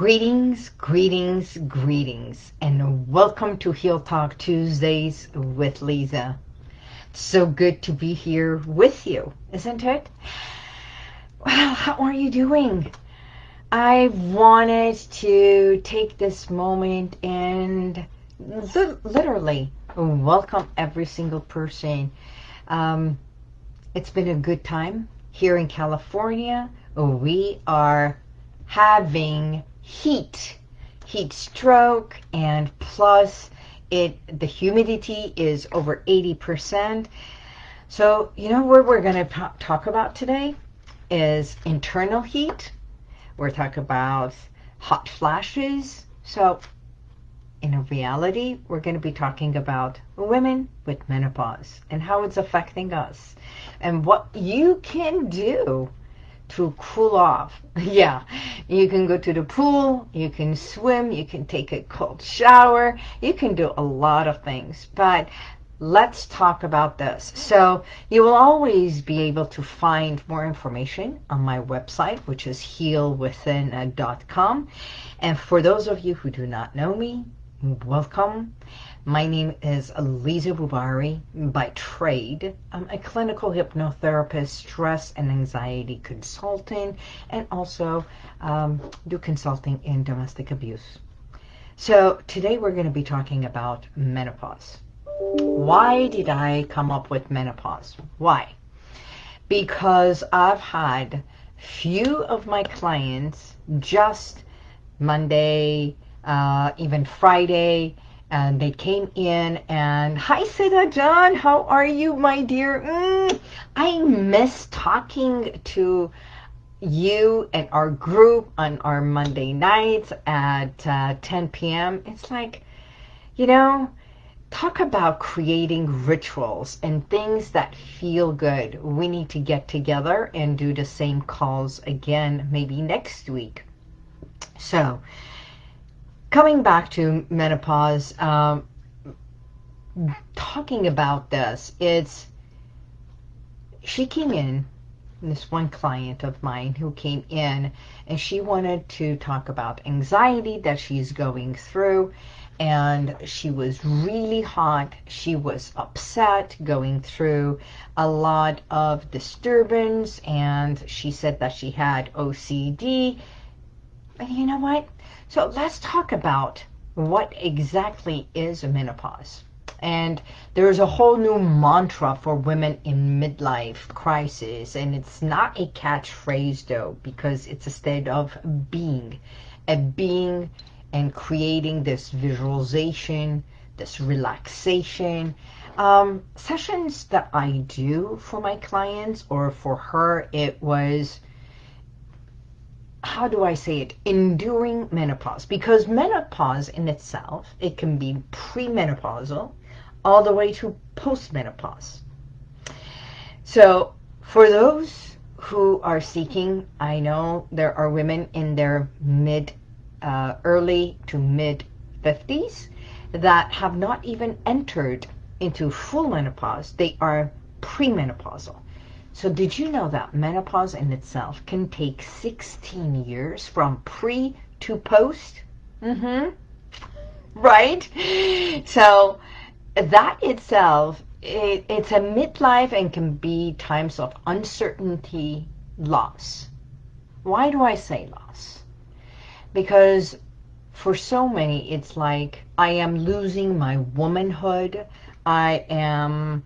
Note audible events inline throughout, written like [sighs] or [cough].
Greetings, greetings, greetings, and welcome to Heal Talk Tuesdays with Lisa. So good to be here with you, isn't it? Well, how are you doing? I wanted to take this moment and literally welcome every single person. Um, it's been a good time here in California. We are having heat, heat stroke, and plus it the humidity is over 80%. So, you know what we're going to talk about today is internal heat. We're talking about hot flashes. So, in reality, we're going to be talking about women with menopause and how it's affecting us and what you can do to cool off. [laughs] yeah, you can go to the pool, you can swim, you can take a cold shower, you can do a lot of things. But let's talk about this. So you will always be able to find more information on my website, which is healwithin.com. And for those of you who do not know me, welcome. My name is Lisa Bubari by trade. I'm a clinical hypnotherapist, stress and anxiety consultant, and also um, do consulting in domestic abuse. So today we're going to be talking about menopause. Why did I come up with menopause? Why? Because I've had few of my clients just Monday, uh, even Friday, and they came in and hi Sita John how are you my dear? Mm, I miss talking to you and our group on our Monday nights at uh, 10 p.m. It's like you know talk about creating rituals and things that feel good. We need to get together and do the same calls again maybe next week. So coming back to menopause, um, talking about this, it's, she came in, this one client of mine who came in, and she wanted to talk about anxiety that she's going through, and she was really hot. She was upset, going through a lot of disturbance, and she said that she had OCD. And you know what? So let's talk about what exactly is a menopause. And there's a whole new mantra for women in midlife crisis. And it's not a catchphrase though, because it's a state of being. A being and creating this visualization, this relaxation. Um, sessions that I do for my clients or for her, it was how do I say it, enduring menopause. Because menopause in itself, it can be premenopausal all the way to postmenopause. So for those who are seeking, I know there are women in their mid, uh, early to mid 50s that have not even entered into full menopause. They are premenopausal. So did you know that menopause in itself can take 16 years from pre to post? Mm-hmm. Right? So that itself, it, it's a midlife and can be times of uncertainty, loss. Why do I say loss? Because for so many, it's like I am losing my womanhood. I am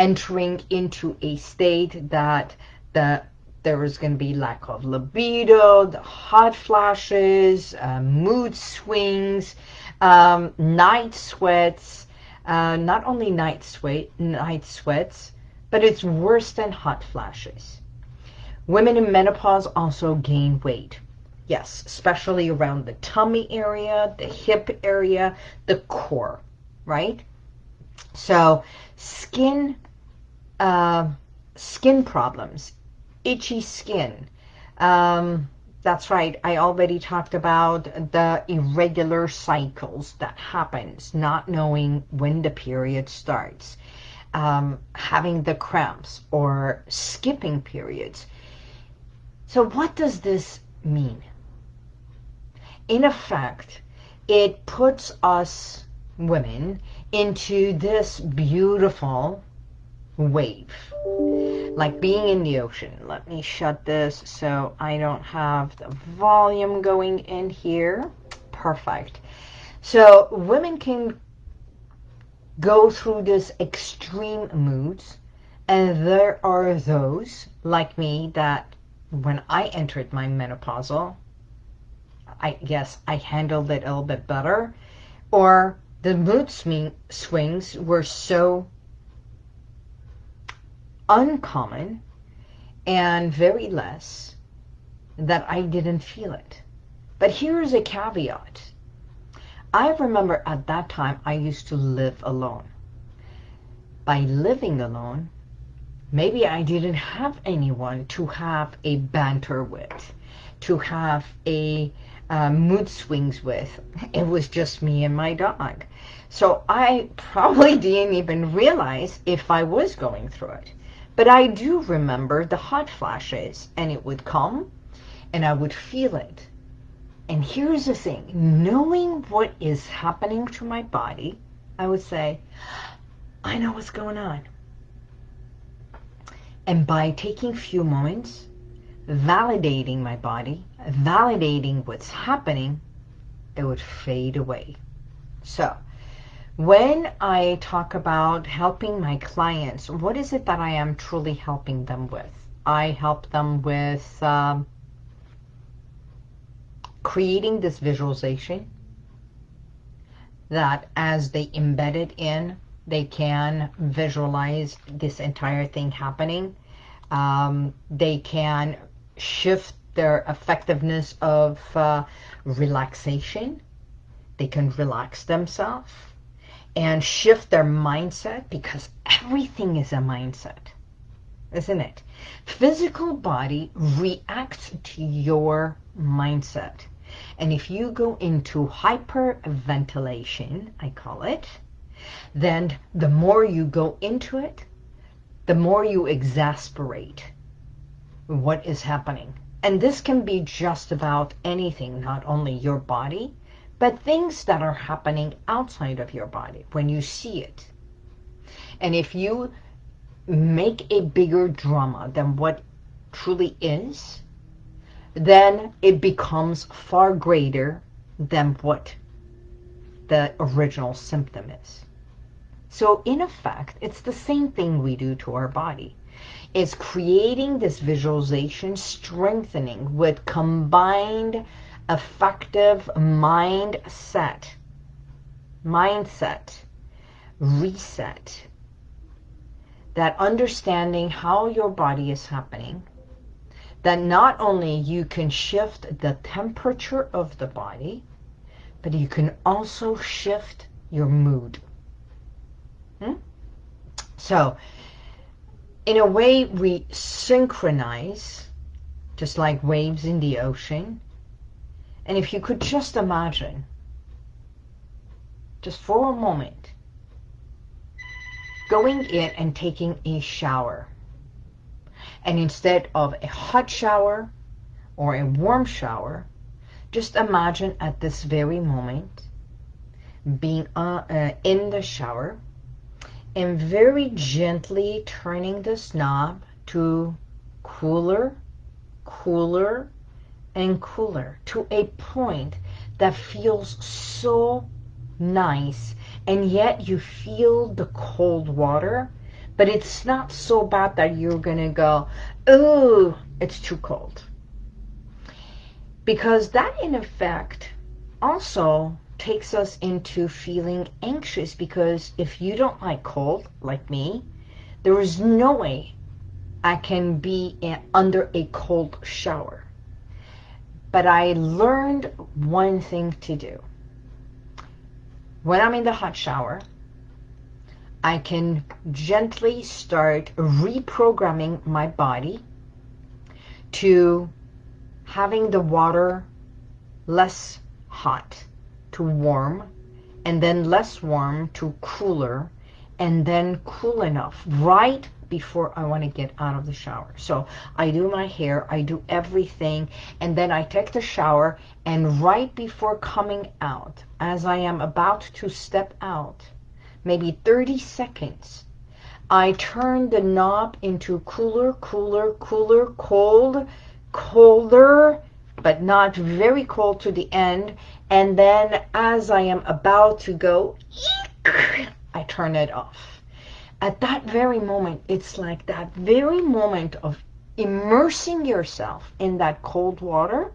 entering into a state that the there is going to be lack of libido, the hot flashes, uh, mood swings, um, night sweats, uh, not only night sweat, night sweats, but it's worse than hot flashes. Women in menopause also gain weight. Yes, especially around the tummy area, the hip area, the core, right? So skin uh, skin problems, itchy skin. Um, that's right. I already talked about the irregular cycles that happens, not knowing when the period starts, um, having the cramps or skipping periods. So what does this mean? in effect, it puts us women into this beautiful wave. Like being in the ocean. Let me shut this so I don't have the volume going in here. Perfect. So women can go through this extreme moods and there are those like me that when I entered my menopausal I guess I handled it a little bit better or the mood swing, swings were so uncommon and very less that I didn't feel it. But here's a caveat. I remember at that time I used to live alone. By living alone, maybe I didn't have anyone to have a banter with, to have a uh, mood swings with. It was just me and my dog. So I probably [laughs] didn't even realize if I was going through it. But I do remember the hot flashes, and it would come, and I would feel it. And here's the thing, knowing what is happening to my body, I would say, I know what's going on. And by taking few moments, validating my body, validating what's happening, it would fade away. So when I talk about helping my clients, what is it that I am truly helping them with? I help them with um, creating this visualization that as they embed it in, they can visualize this entire thing happening. Um, they can shift their effectiveness of uh, relaxation. They can relax themselves and shift their mindset because everything is a mindset, isn't it? Physical body reacts to your mindset. And if you go into hyperventilation, I call it, then the more you go into it, the more you exasperate what is happening. And this can be just about anything, not only your body, but things that are happening outside of your body when you see it. And if you make a bigger drama than what truly is, then it becomes far greater than what the original symptom is. So in effect, it's the same thing we do to our body. It's creating this visualization, strengthening with combined effective mindset, mindset, reset, that understanding how your body is happening, that not only you can shift the temperature of the body, but you can also shift your mood. Hmm? So, in a way, we synchronize, just like waves in the ocean, and if you could just imagine, just for a moment, going in and taking a shower. And instead of a hot shower or a warm shower, just imagine at this very moment being uh, uh, in the shower and very gently turning this knob to cooler, cooler, and cooler to a point that feels so nice and yet you feel the cold water but it's not so bad that you're gonna go oh it's too cold. Because that in effect also takes us into feeling anxious because if you don't like cold like me there is no way I can be in, under a cold shower but I learned one thing to do. When I'm in the hot shower, I can gently start reprogramming my body to having the water less hot to warm and then less warm to cooler and then cool enough right before I want to get out of the shower. So I do my hair, I do everything, and then I take the shower, and right before coming out, as I am about to step out, maybe 30 seconds, I turn the knob into cooler, cooler, cooler, cold, colder, but not very cold to the end. And then as I am about to go, I turn it off. At that very moment, it's like that very moment of immersing yourself in that cold water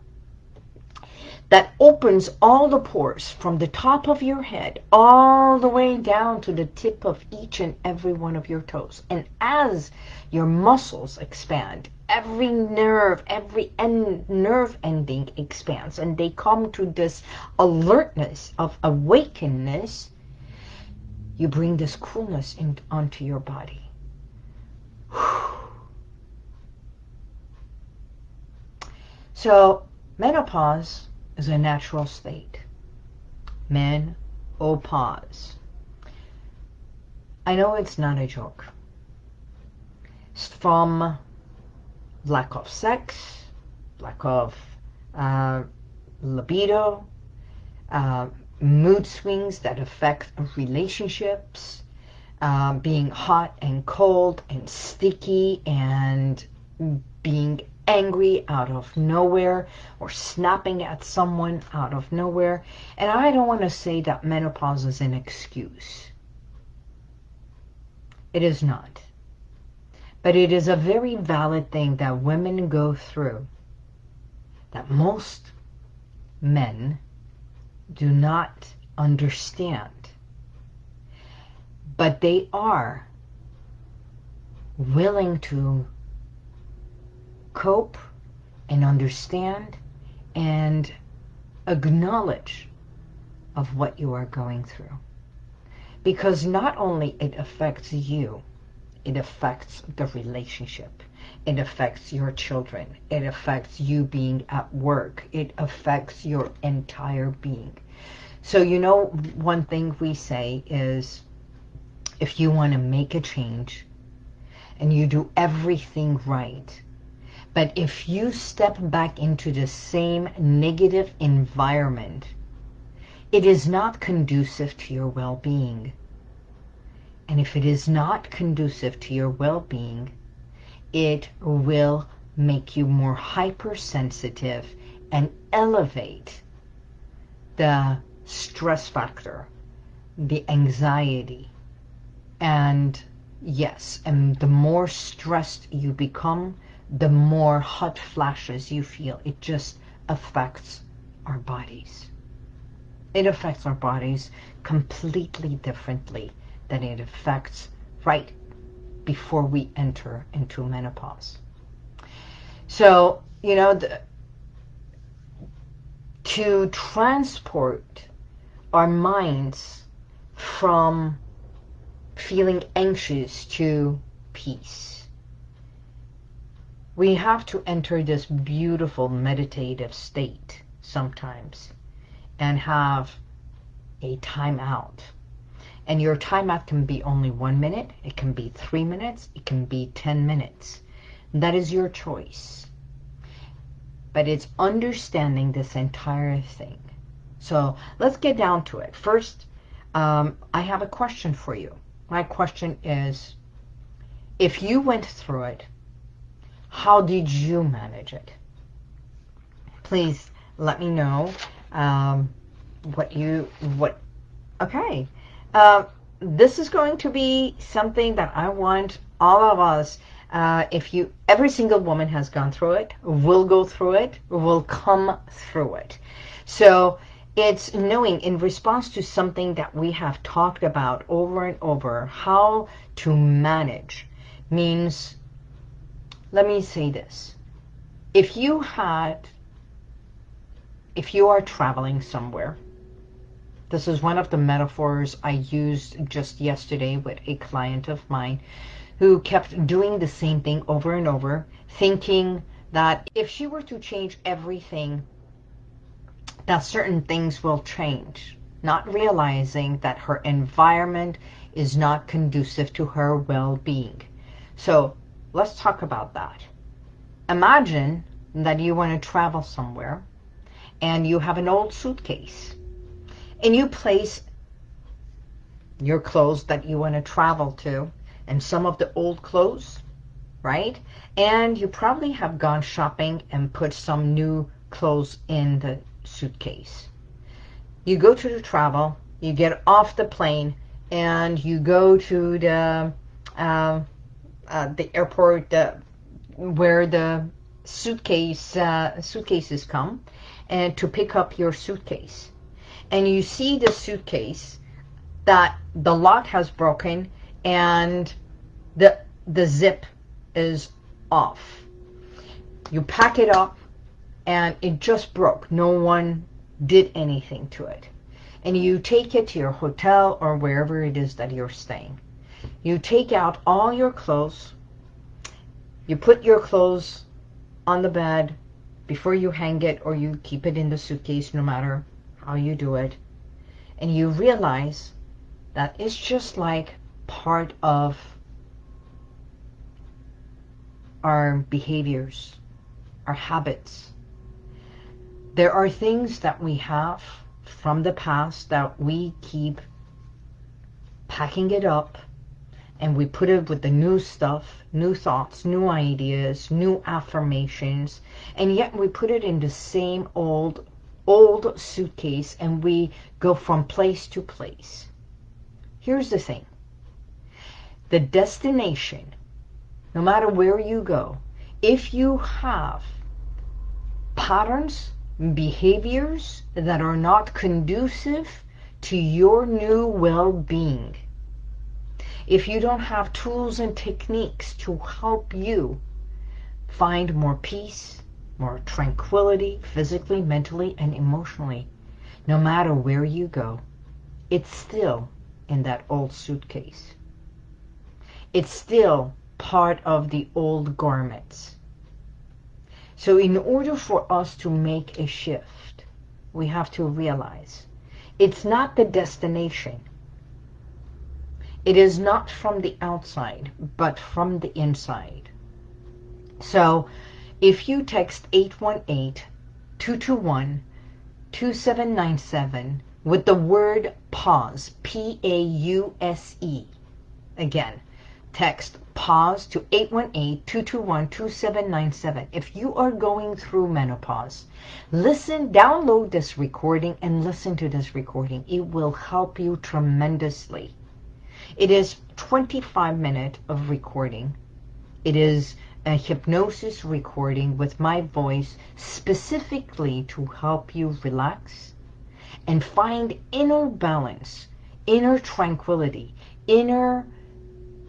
that opens all the pores from the top of your head all the way down to the tip of each and every one of your toes. And as your muscles expand, every nerve, every end, nerve ending expands and they come to this alertness of awakeness, you bring this coolness in, onto your body. [sighs] So menopause is a natural state. Men, oh pause. I know it's not a joke. It's from lack of sex, lack of uh, libido, uh, mood swings that affect relationships, uh, being hot and cold and sticky and being angry out of nowhere or snapping at someone out of nowhere. And I don't want to say that menopause is an excuse. It is not. But it is a very valid thing that women go through that most men do not understand. But they are willing to cope and understand and acknowledge of what you are going through. Because not only it affects you, it affects the relationship. It affects your children. It affects you being at work. It affects your entire being. So, you know, one thing we say is if you want to make a change and you do everything right, but if you step back into the same negative environment, it is not conducive to your well-being. And if it is not conducive to your well-being, it will make you more hypersensitive and elevate the stress factor, the anxiety. And yes, and the more stressed you become, the more hot flashes you feel. It just affects our bodies. It affects our bodies completely differently than it affects right before we enter into menopause. So, you know, the, to transport our minds from feeling anxious to peace we have to enter this beautiful meditative state sometimes and have a timeout. And your timeout can be only one minute, it can be three minutes, it can be 10 minutes. That is your choice. But it's understanding this entire thing. So let's get down to it. First, um, I have a question for you. My question is, if you went through it, how did you manage it? Please let me know um, what you, what, okay. Uh, this is going to be something that I want all of us, uh, if you, every single woman has gone through it, will go through it, will come through it. So it's knowing in response to something that we have talked about over and over, how to manage means let me say this. If you had, if you are traveling somewhere, this is one of the metaphors I used just yesterday with a client of mine who kept doing the same thing over and over, thinking that if she were to change everything, that certain things will change, not realizing that her environment is not conducive to her well-being. So let's talk about that. Imagine that you want to travel somewhere and you have an old suitcase and you place your clothes that you want to travel to and some of the old clothes, right? And you probably have gone shopping and put some new clothes in the suitcase. You go to the travel, you get off the plane, and you go to the uh, uh, the airport where the suitcase uh, suitcases come, and to pick up your suitcase, and you see the suitcase that the lock has broken and the the zip is off. You pack it up and it just broke. No one did anything to it. And you take it to your hotel or wherever it is that you're staying. You take out all your clothes. You put your clothes on the bed before you hang it or you keep it in the suitcase no matter how you do it. And you realize that it's just like part of our behaviors, our habits. There are things that we have from the past that we keep packing it up and we put it with the new stuff, new thoughts, new ideas, new affirmations, and yet we put it in the same old, old suitcase and we go from place to place. Here's the thing. The destination, no matter where you go, if you have patterns, behaviors that are not conducive to your new well-being, if you don't have tools and techniques to help you find more peace, more tranquility, physically, mentally, and emotionally, no matter where you go, it's still in that old suitcase. It's still part of the old garments. So in order for us to make a shift, we have to realize it's not the destination. It is not from the outside, but from the inside. So if you text 818-221-2797 with the word pause, P-A-U-S-E. Again, text pause to 818-221-2797. If you are going through menopause, listen, download this recording and listen to this recording. It will help you tremendously. It is 25 minutes of recording. It is a hypnosis recording with my voice specifically to help you relax, and find inner balance, inner tranquility, inner,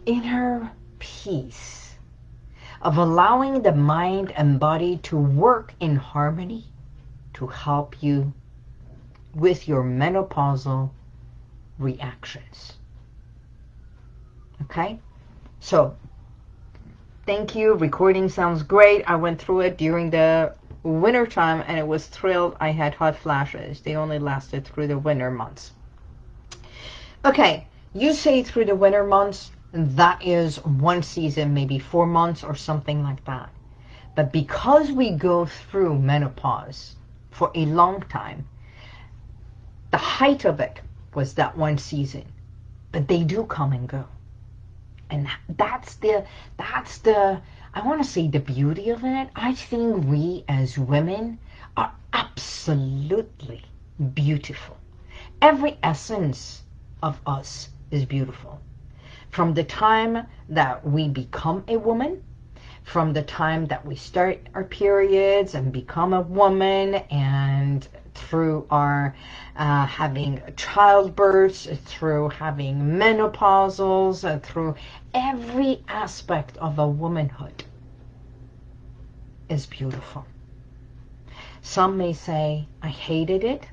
inner peace of allowing the mind and body to work in harmony to help you with your menopausal reactions. Okay? So, thank you. Recording sounds great. I went through it during the winter time and it was thrilled I had hot flashes. They only lasted through the winter months. Okay, you say through the winter months, and that is one season, maybe four months or something like that. But because we go through menopause for a long time, the height of it was that one season. But they do come and go. And that's the, that's the, I want to say the beauty of it. I think we as women are absolutely beautiful. Every essence of us is beautiful. From the time that we become a woman, from the time that we start our periods and become a woman and through our uh, having childbirth, through having menopausals, uh, through every aspect of a womanhood is beautiful. Some may say, I hated it,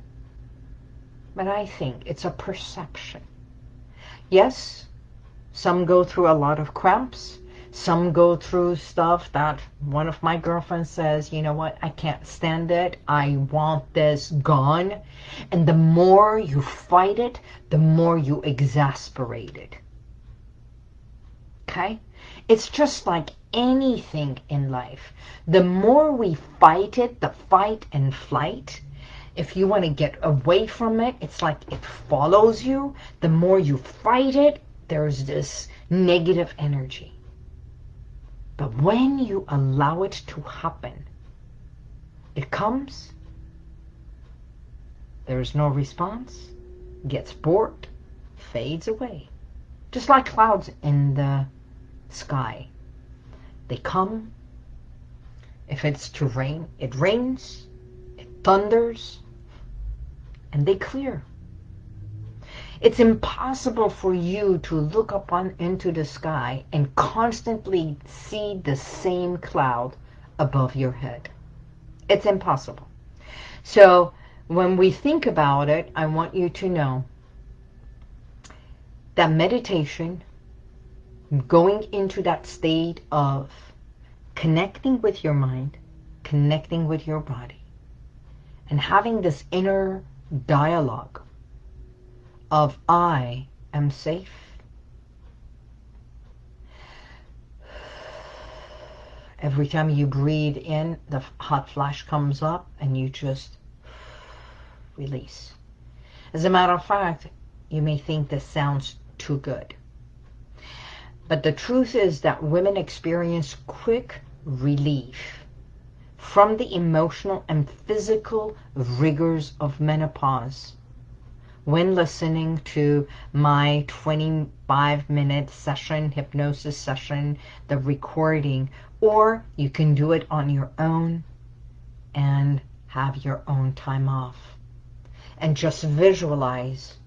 but I think it's a perception. Yes, some go through a lot of cramps. Some go through stuff that one of my girlfriends says, you know what, I can't stand it. I want this gone. And the more you fight it, the more you exasperate it. Okay? It's just like anything in life. The more we fight it, the fight and flight, if you want to get away from it, it's like it follows you. The more you fight it, there's this negative energy. But when you allow it to happen, it comes, there's no response, gets bored, fades away. Just like clouds in the sky. They come. If it's to rain, it rains, it thunders, and they clear. It's impossible for you to look up on, into the sky and constantly see the same cloud above your head. It's impossible. So when we think about it, I want you to know that meditation, going into that state of connecting with your mind, connecting with your body, and having this inner dialogue of I am safe. Every time you breathe in, the hot flash comes up and you just release. As a matter of fact, you may think this sounds too good. But the truth is that women experience quick relief from the emotional and physical rigors of menopause when listening to my 25 minute session, hypnosis session, the recording, or you can do it on your own and have your own time off. And just visualize,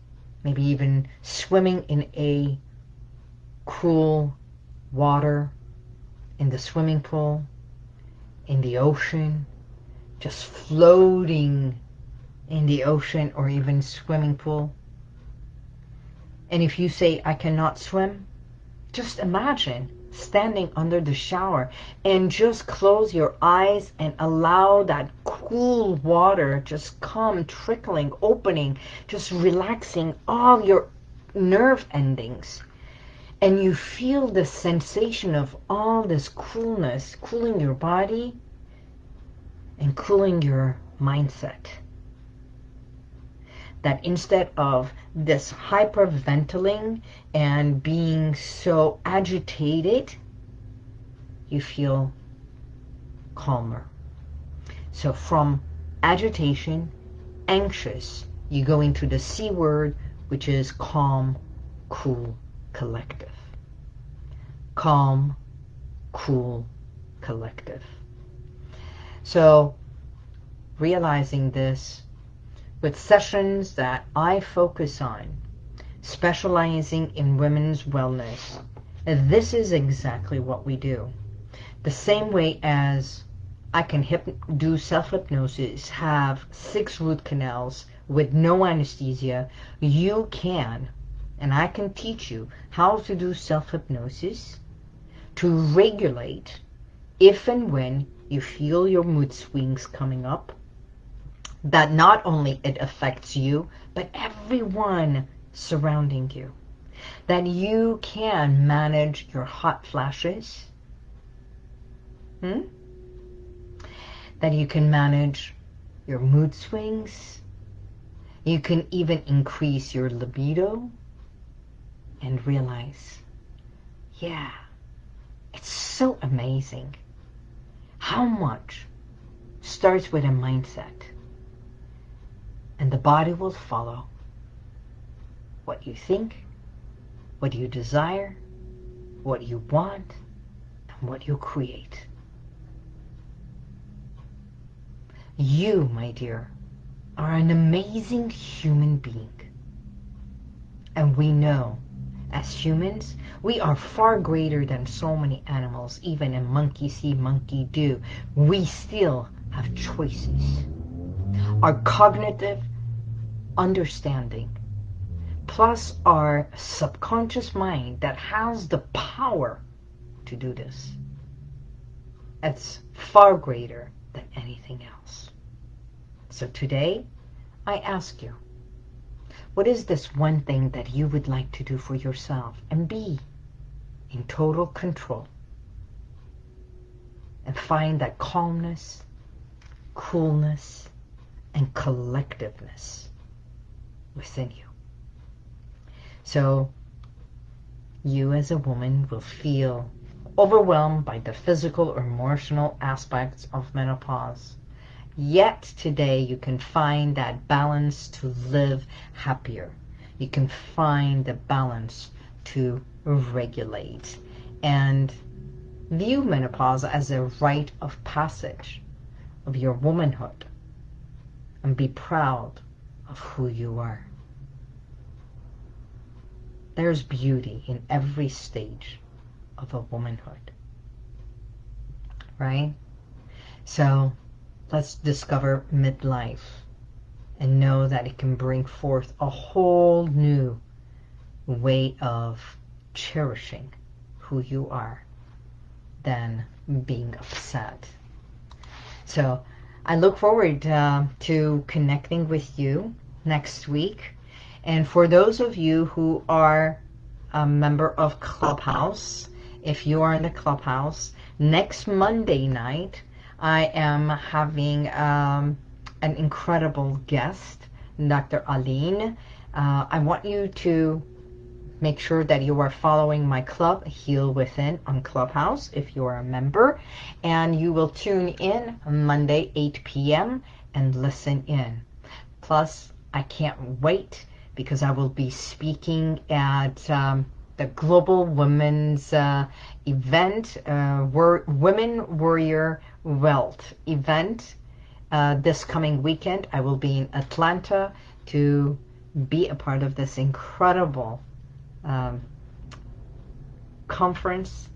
maybe even swimming in a cool water in the swimming pool in the ocean, just floating in the ocean or even swimming pool. And if you say, I cannot swim, just imagine standing under the shower and just close your eyes and allow that cool water just come trickling, opening, just relaxing all your nerve endings. And you feel the sensation of all this coolness cooling your body and cooling your mindset. That instead of this hyperventilating and being so agitated, you feel calmer. So from agitation, anxious, you go into the C word, which is calm, cool, collective. Calm, cool, collective. So realizing this with sessions that I focus on, specializing in women's wellness, this is exactly what we do. The same way as I can do self-hypnosis, have six root canals with no anesthesia, you can, and I can teach you how to do self-hypnosis to regulate if and when you feel your mood swings coming up, that not only it affects you, but everyone surrounding you. That you can manage your hot flashes. Hmm? That you can manage your mood swings. You can even increase your libido and realize, yeah, it's so amazing how much starts with a mindset. And the body will follow what you think, what you desire, what you want, and what you create. You, my dear, are an amazing human being. And we know as humans, we are far greater than so many animals, even a monkey see, monkey do. We still have choices. Our cognitive understanding, plus our subconscious mind that has the power to do this. It's far greater than anything else. So today, I ask you, what is this one thing that you would like to do for yourself? And be in total control and find that calmness, coolness, and collectiveness within you. So you as a woman will feel overwhelmed by the physical or emotional aspects of menopause. Yet today you can find that balance to live happier. You can find the balance to regulate and view menopause as a rite of passage of your womanhood and be proud of who you are. There's beauty in every stage of a womanhood. Right? So let's discover midlife and know that it can bring forth a whole new way of cherishing who you are than being upset. So I look forward uh, to connecting with you next week. And for those of you who are a member of Clubhouse, if you are in the Clubhouse, next Monday night, I am having um, an incredible guest, Dr. Aline. Uh, I want you to make sure that you are following my club, Heal Within, on Clubhouse if you are a member. And you will tune in Monday, 8 p.m. and listen in. Plus, I can't wait because I will be speaking at um, the Global Women's uh, event, uh, Women Warrior Wealth event uh, this coming weekend. I will be in Atlanta to be a part of this incredible um, conference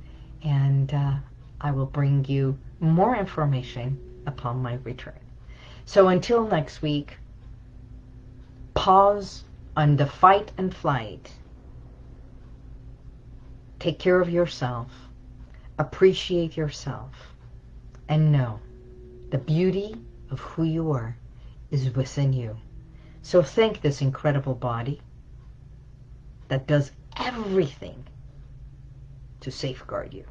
and uh, I will bring you more information upon my return. So until next week, pause on the fight and flight. Take care of yourself. Appreciate yourself. And know the beauty of who you are is within you. So thank this incredible body that does everything to safeguard you.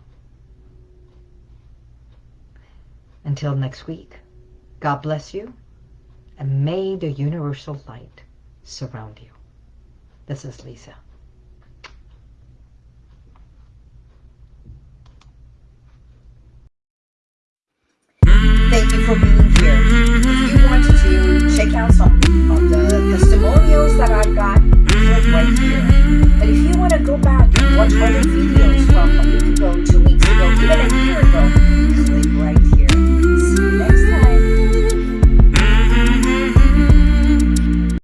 Until next week, God bless you, and may the universal light surround you. This is Lisa. Got, click